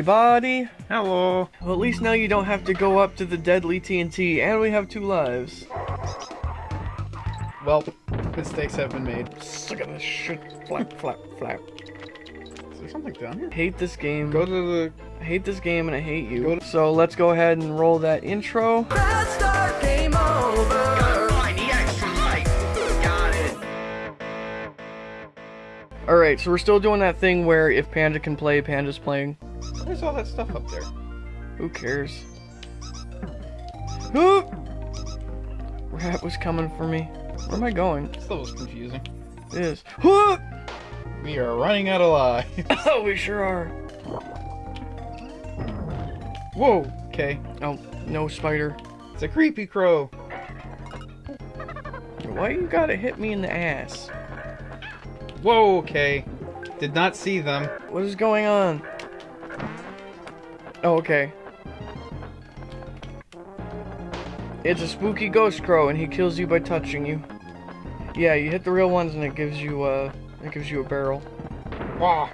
everybody. Hello. Well, at least now you don't have to go up to the deadly TNT, and we have two lives. Well, mistakes have been made. Look at this shit. Flap, flap, flap. Is there something down here? Hate this game. Go to the. I hate this game and I hate you. Go to- so let's go ahead and roll that intro. Alright, so we're still doing that thing where if Panda can play, Panda's playing. There's all that stuff up there. Who cares? Oh. Huh! Rat was coming for me. Where am I going? This level's confusing. It is. Huh! We are running out of lives. Oh, we sure are. Whoa. Okay. Oh, no spider. It's a creepy crow. Why you gotta hit me in the ass? Whoa. Okay. Did not see them. What is going on? Oh, okay. It's a spooky ghost crow, and he kills you by touching you. Yeah, you hit the real ones, and it gives you uh, it gives you a barrel. Wow.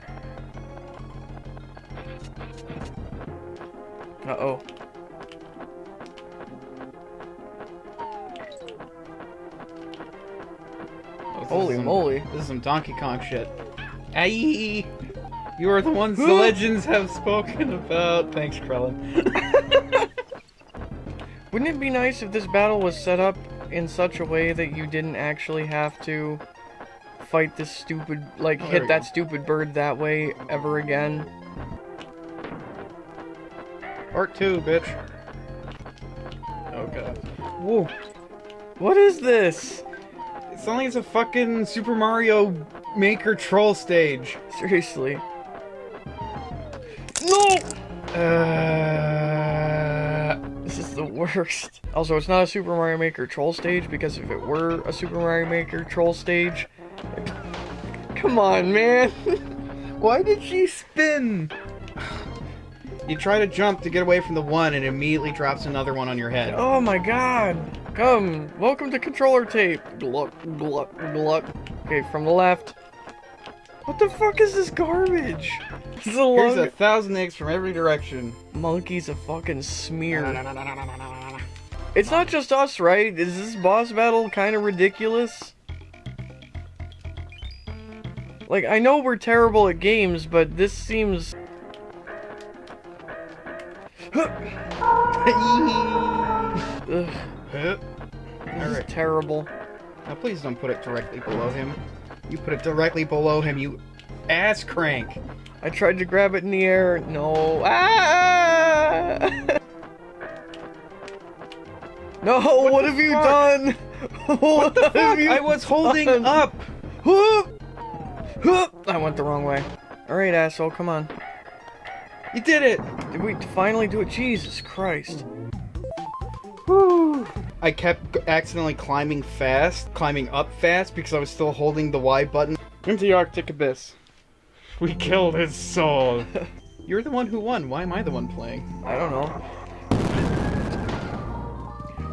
Uh oh. Holy moly. This is some Donkey Kong shit. Aye. You are the ones the legends have spoken about. Thanks, Krellin. Wouldn't it be nice if this battle was set up in such a way that you didn't actually have to fight this stupid, like, Oh, hit that go. stupid bird that way ever again? Part two, bitch. Oh god. Whoa. What is this? It's only it's a fucking Super Mario Maker troll stage. Seriously. No! Uh, This is the worst. Also, it's not a Super Mario Maker troll stage because if it were a Super Mario Maker troll stage, come on, man. why did she spin? You try to jump to get away from the one and it immediately drops another one on your head. Oh my god. Come, welcome to controller tape. Gluck, gluck, gluck. Okay, from the left. What the fuck is this garbage? This is a Here's a thousand eggs from every direction. Monkey's a fucking smear. It's not just us, right? Is this boss battle kind of ridiculous? Like, I know we're terrible at games, but this seems... Ugh, this terrible. Now please don't put it directly below him. You put it directly below him, you ass crank. I tried to grab it in the air. No. Ah! no, what, the have you fuck? done? what the Fuck, I was holding done? up. Whoop! Whoop! I went the wrong way. Alright, asshole, come on. You did it. Did we finally do it? Jesus Christ. Whew. I kept accidentally climbing fast, climbing up fast because I was still holding the Y button. Into the Arctic Abyss. We killed his soul. You're the one who won. Why am I the one playing? I don't know.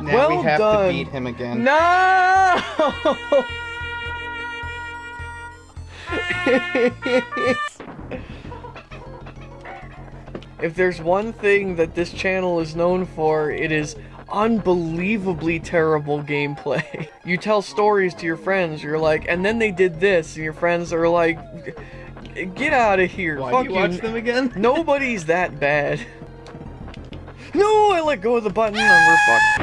Now Well we have done. to beat him again. No! if there's one thing that this channel is known for, it is unbelievably terrible gameplay. You tell stories to your friends, you're like, and then they did this, and your friends are like, get out of here. Why Fuck do you watch them again? Nobody's that bad. No, I let go of the button and we're fucked.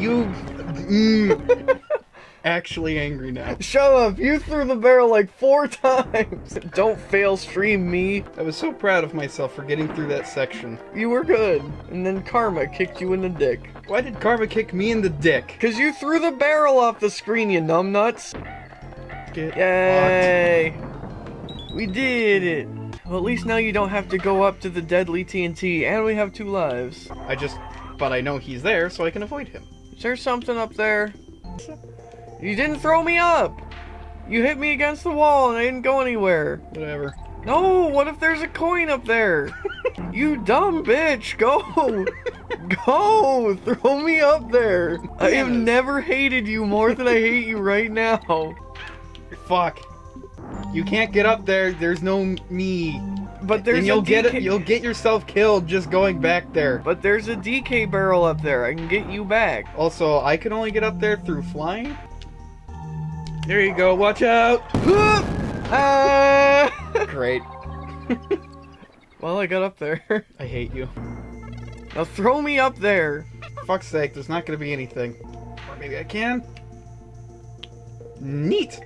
You. Mm, actually angry now. Shut up! You threw the barrel like four times! Don't fail stream me. I was so proud of myself for getting through that section. You were good. And then Karma kicked you in the dick. Why did Karma kick me in the dick? Cause you threw the barrel off the screen, you numbnuts! Get Yay! We did it! Well, at least now you don't have to go up to the deadly TNT, and we have two lives. I just. But I know he's there, so I can avoid him. Is there something up there? You didn't throw me up! You hit me against the wall and I didn't go anywhere. Whatever. No, what if there's a coin up there? you dumb bitch, go! go! Throw me up there! I have never hated you more than I hate you right now. Fuck. You can't get up there. There's no me. but there's and you'll get it. You'll get yourself killed just going back there. But there's a DK barrel up there. I can get you back. Also, I can only get up there through flying. There you go. Watch out. Ah! Great. well, I got up there. I hate you. Now throw me up there. Fuck's sake, there's not gonna be anything. Or maybe I can. Neat.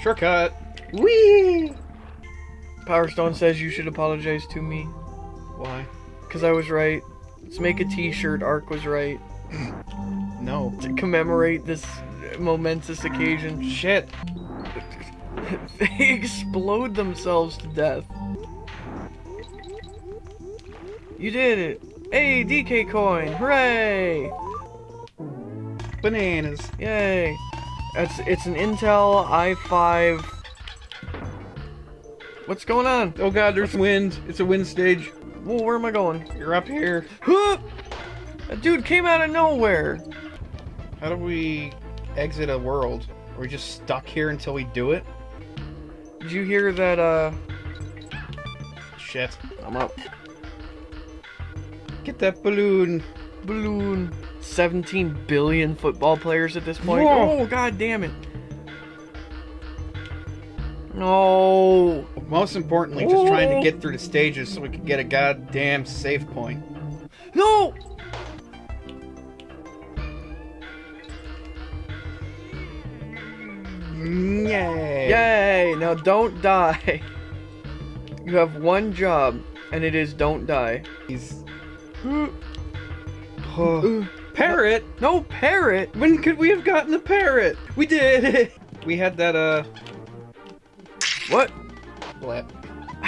Shortcut. Whee! Power Stone says you should apologize to me. Why? Because I was right. Let's make a t-shirt. Ark was right. No. To commemorate this momentous occasion. Shit. they explode themselves to death. You did it! Hey, DK coin! Hooray! Bananas. Yay! It's it's an Intel i5. What's going on? Oh god, there's wind. It's a wind stage. Whoa, where am I going? You're up here. Huh! That dude came out of nowhere. How do we exit a world? Are we just stuck here until we do it? Did you hear that? Uh, Shit. I'm up. Get that balloon. Balloon. 17 billion football players at this point. Whoa. Oh, god damn it. No. Most importantly, just trying to get through the stages so we can get a goddamn save point. No! Yay! Yay! Now don't die. You have one job, and it is don't die. He's... Oh. Parrot? No parrot! When could we have gotten the parrot? We did it! We had that, uh... What? Flap.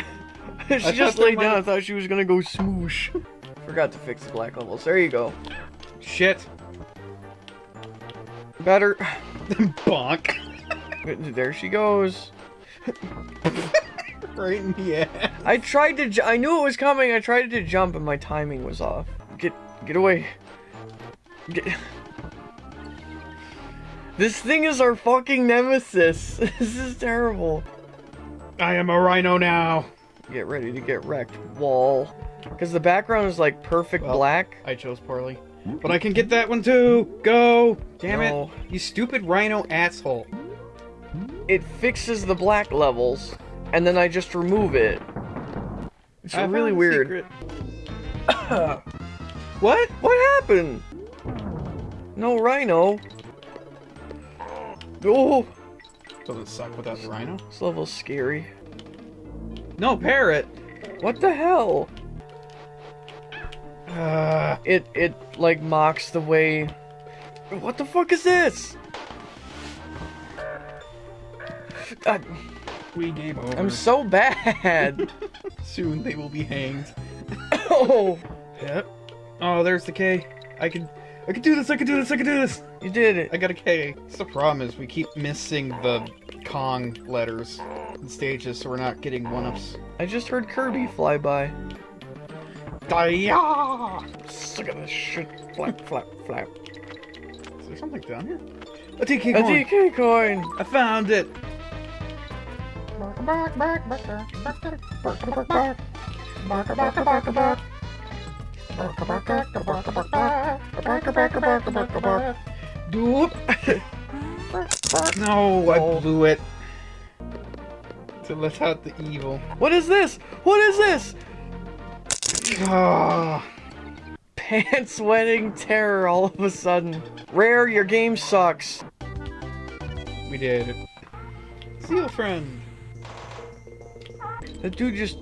she thought just laid down. might- I thought she was gonna go smoosh. Forgot to fix the black levels. There you go. Shit. Better. Than Bonk. There she goes. right in the ass. I tried to. I knew it was coming. I tried to jump, and my timing was off. Get, get away. Get. This thing is our fucking nemesis. This is terrible. I am a rhino now. Get ready to get wrecked, wall. Because the background is like perfect Well, black. I chose poorly. But I can get that one too. Go. Damn No. it. You stupid rhino asshole. It fixes the black levels, and then I just remove it. It's I really weird. what? What happened? No rhino. Oh, Doesn't suck without the rhino. this level's scary. No, parrot. What the hell? Uh, It it like mocks the way. What the fuck is this? Uh, we game over. I'm so bad. Soon they will be hanged. oh, Yep. Oh, there's the K. I can, I can do this. I can do this. I can do this. you did it. I got a K. That's the problem is we keep missing the Kong letters in stages, so we're not getting one-ups. I just heard Kirby fly by. Daya! Suck at this shit. Flap, flap, flap. Is there something down here? A DK coin. A. DK coin. I found it. Doop. No, I Oh. blew it. To let out the evil. What is this? What is this? Ah, Pants wetting terror all of a sudden. Rare, your game sucks. we did it. Seal friend. That dude just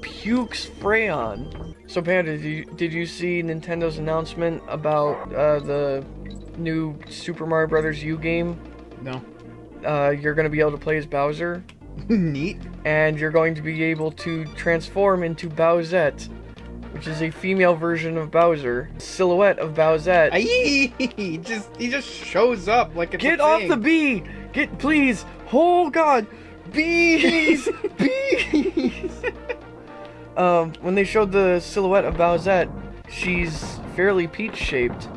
pukes Freon. So Panda, did you, did you see Nintendo's announcement about uh, the new Super Mario Brothers U game? No. Uh, you're gonna be able to play as Bowser, Neat. and you're going to be able to transform into Bowsette, which is a female version of Bowser, silhouette of Bowsette. Aye, he just he just shows up like it's Get a off the bee! Get please! Oh god! Bees! Bees! um, when they showed the silhouette of Bowsette, she's fairly peach shaped.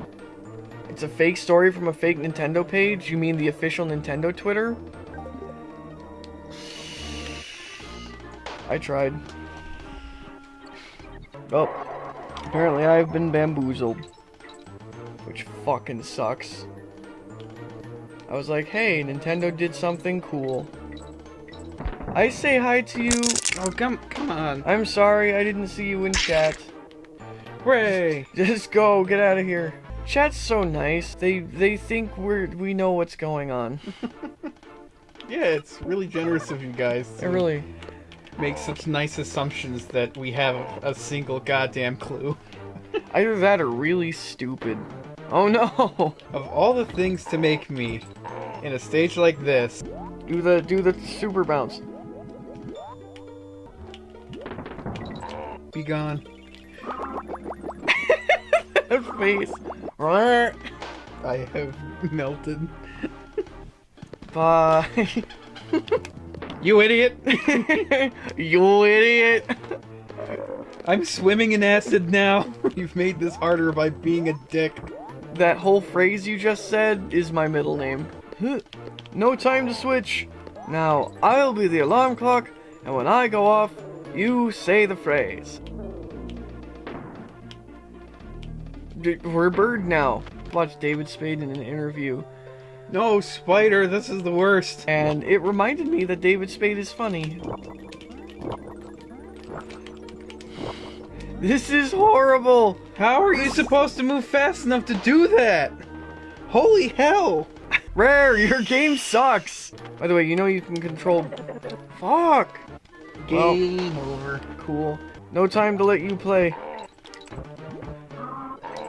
It's a fake story from a fake Nintendo page. You mean the official Nintendo Twitter? I tried. Oh. Apparently I've been bamboozled. Which fucking sucks. I was like, hey, Nintendo did something cool. I say hi to you. Oh, come, come on. I'm sorry, I didn't see you in chat. Hooray! Just go, get out of here. Chat's so nice. They they think we're we know what's going on. Yeah, it's really generous of you guys It really. make such nice assumptions that we have a single goddamn clue. Either that or really stupid. Oh no! Of all the things to make me in a stage like this, Do the do the super bounce. Be gone. That face. I have melted. Bye. You idiot! you idiot. I'm swimming in acid now. You've made this harder by being a dick. That whole phrase you just said is my middle name. No time to switch. Now, I'll be the alarm clock, and when I go off, you say the phrase. We're bird now. Watch David Spade in an interview, No, Spider, this is the worst. and it reminded me that David Spade is funny. This is horrible! How are you supposed to move fast enough to do that? Holy hell! Rare, your game sucks! By the way, you know you can control. Fuck! Well- Game over. Cool. No time to let you play.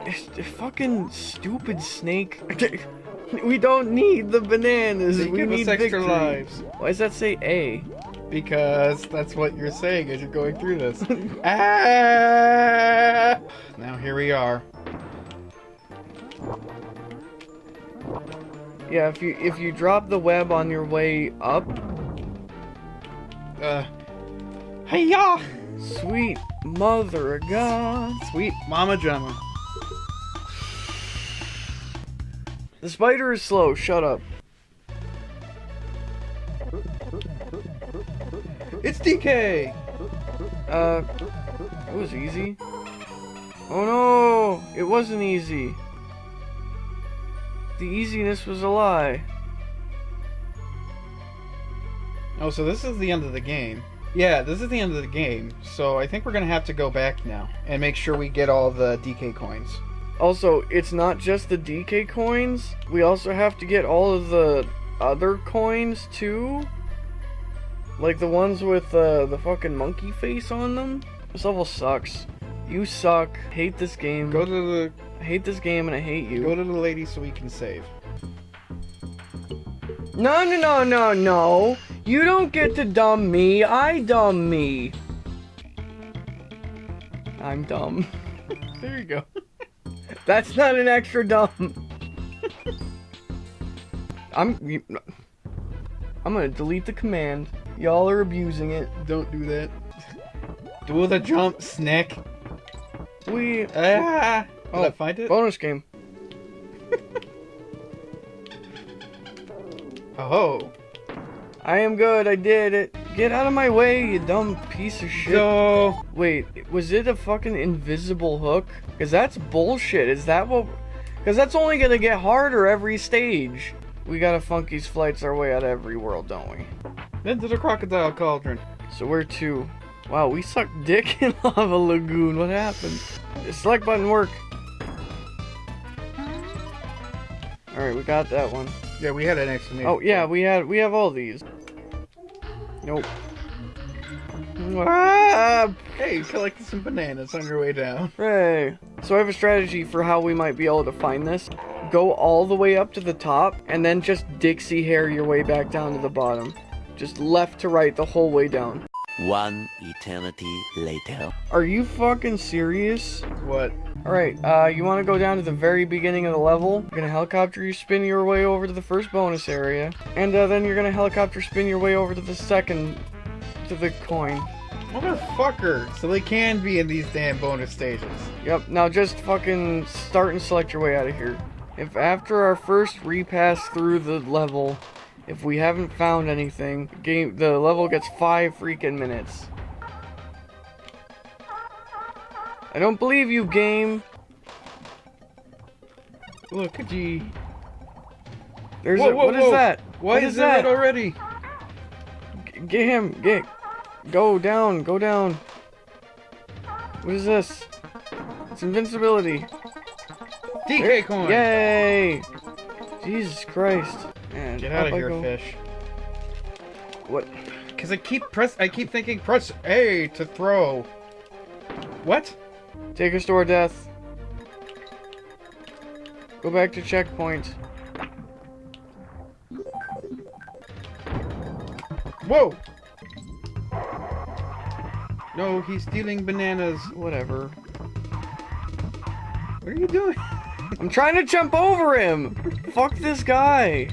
It's a fucking stupid snake. we don't need the bananas. They we need extra victory. lives. Why does that say A? Because that's what you're saying as you're going through this. ah! Now here we are. Yeah, if you if you drop the web on your way up, Uh. Hiya! sweet mother of God. Sweet Mama Gemma. The spider is slow. Shut up. It's DK! Uh, it was easy. Oh no, it wasn't easy. The easiness was a lie. Oh, so this is the end of the game. Yeah, this is the end of the game. So I think we're gonna have to go back now and make sure we get all the DK coins. Also, it's not just the DK coins. We also have to get all of the other coins too. Like the ones with uh, the fucking monkey face on them. This level sucks. You suck. Hate this game. Go to the I hate this game and I hate you. go to the lady so we can save. No, no, no, no, no. You don't get to dumb me. I dumb me. I'm dumb. There you go. That's not an extra dumb. I'm. I'm gonna delete the command. Y'all are abusing it. Don't do that. Do the jump, Snick. We. Ah! Did Oh, I find it? Bonus game. Oh. I am good. I did it. Get out of my way, you dumb piece of shit. Go. Wait, was it a fucking invisible hook? Because that's bullshit. Is that what. Because that's only gonna get harder every stage. We gotta Funky's flights our way out of every world, don't we? Into the crocodile cauldron. So we're two. Wow, we suck dick in Lava Lagoon. What happened? The select button work. Alright, we got that one. Yeah, we had an exclamation. Oh yeah, we had we have all these. Nope. Ah, Hey, you collected some bananas on your way down. hooray. So I have a strategy for how we might be able to find this. Go all the way up to the top, and then just Dixie hair your way back down to the bottom. Just left to right the whole way down. One eternity later. Are you fucking serious? What? Alright, uh, you want to go down to the very beginning of the level. You're gonna helicopter you spin your way over to the first bonus area. And uh, then you're gonna helicopter spin your way over to the second, to the coin. Motherfucker! So they can be in these damn bonus stages. Yep, now just fucking start and select your way out of here. If after our first repass through the level, if we haven't found anything, game the level gets five freaking minutes. I don't believe you, game. Look, gee. There's Whoa, a, whoa, what is whoa. that? Why What is is that already? G- Get him. Get. Go down. Go down. What is this? It's invincibility. DK coin. Yay! Jesus Christ. Man, Get out of here, fish. What? Cause I keep press. I keep thinking press A to throw. What? Take us to our death. Go back to checkpoint. Whoa! No, he's stealing bananas. Whatever. What are you doing? I'm trying to jump over him! Fuck this guy!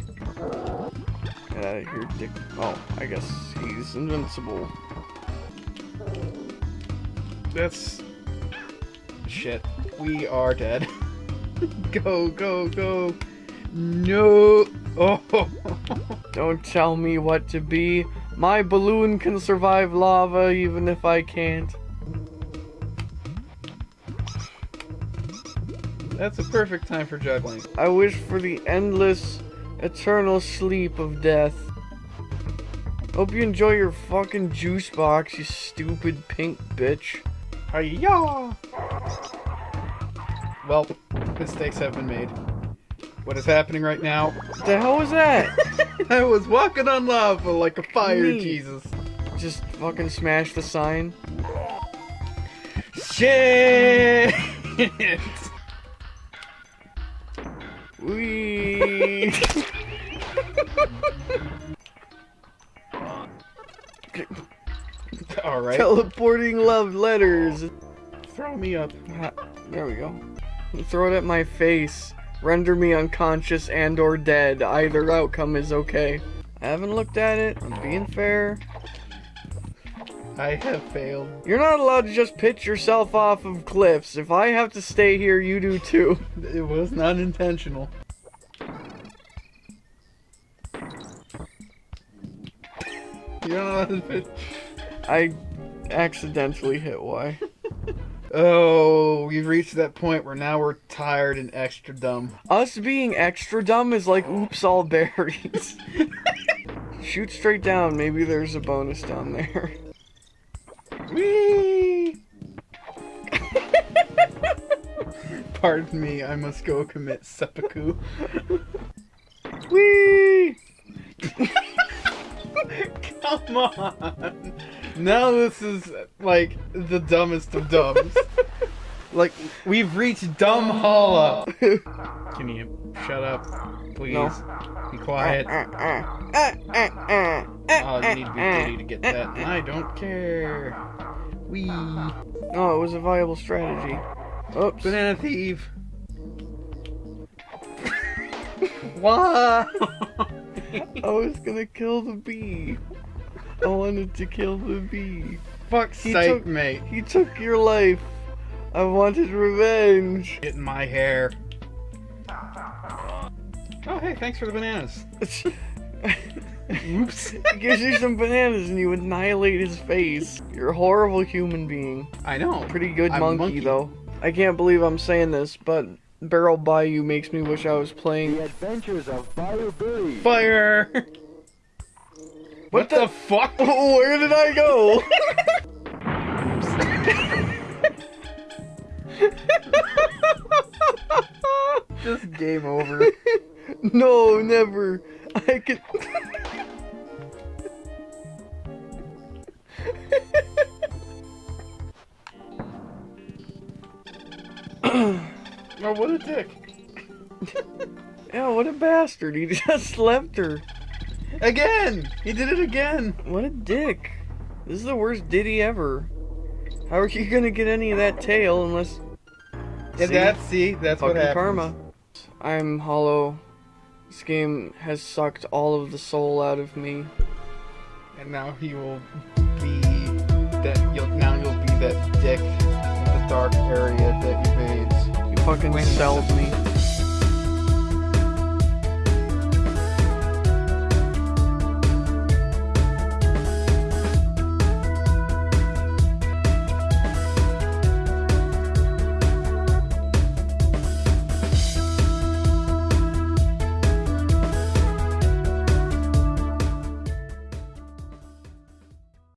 Get out of here, dick. Oh, I guess he's invincible. That's Mm-hmm. shit. We are dead. go, go, go. No. Oh. Don't tell me what to be. My balloon can survive lava even if I can't. That's a perfect time for juggling. I wish for the endless, eternal sleep of death. Hope you enjoy your fucking juice box, you stupid pink bitch. Hiya! Well, mistakes have been made. What is happening right now? What the hell was that? I was walking on lava like a fire Neat. Jesus. Just fucking smash the sign. Shit! Wee. Alright. Teleporting love letters. Throw me up. There we go. Throw it at my face. Render me unconscious and or dead. Either outcome is okay. I haven't looked at it. I'm being fair. I have failed. You're not allowed to just pitch yourself off of cliffs. If I have to stay here, you do too. It was not intentional. You're not allowed to fit. I accidentally hit Y. Oh, we've reached that point where now we're tired and extra dumb. Us being extra dumb is like oops all berries. Shoot straight down. Maybe there's a bonus down there. Whee! Pardon me, I must go commit seppuku. Whee! Come on! Now this is like the dumbest of dumbs. like we've reached dumb holla. Can you shut up, please? No. Be quiet. Uh, uh, uh, oh, you need to be giddy to get that. I don't care. We. Oh, it was a viable strategy. Oops. Banana thief. Why? I was gonna kill the bee. I wanted to kill the bee. Fuck's He sake, took- mate. He took your life. I wanted revenge. Get in my hair. Oh, hey, thanks for the bananas. Oops. He gives you some bananas and you annihilate his face. You're a horrible human being. I know. Pretty good monkey, monkey. though. I can't believe I'm saying this, but Barrel Bayou makes me wish I was playing. The Adventures of Fire Billy. Fire! What, the, fuck? Where did I go? Just game over. no, never. I could. oh, what a dick. Yeah, what a bastard. He just left her. Again! He did it again! What a dick. This is the worst ditty ever. How are you gonna get any of that tail unless. And See? that's, see, that's what Fucking happens. karma. I'm hollow. This game has sucked all of the soul out of me. And now he will be that, you'll, now you'll be that dick in the dark area that evades. You fucking sold me.